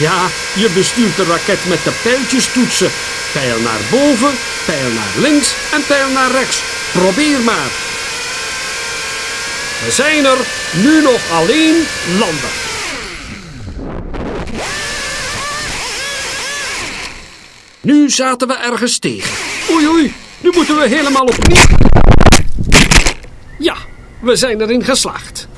Ja, je bestuurt de raket met de pijltjes toetsen. Pijl naar boven, pijl naar links en pijl naar rechts. Probeer maar. We zijn er nu nog alleen landen. Nu zaten we ergens tegen. Oei oei, nu moeten we helemaal opnieuw. Ja, we zijn erin geslaagd.